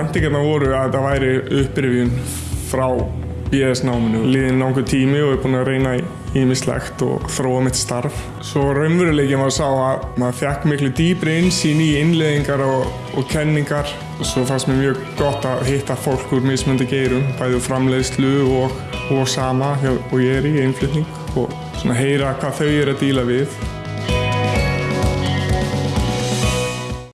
Væntingarna voru að þetta væri upprifjun frá BS-náminu. Liðin langur tími og er búin að reyna í ímislegt og þróa mitt starf. Svo raunveruleikin var að sá að maður fekk miklu dýbri insýn í innleðingar og, og kenningar. Og svo fannst mér mjög gott að hitta fólk úr mismöndi geirum, bæðu framleiðslu og, og sama og ég er í einflutning og svona heyra hvað þau eru að díla við.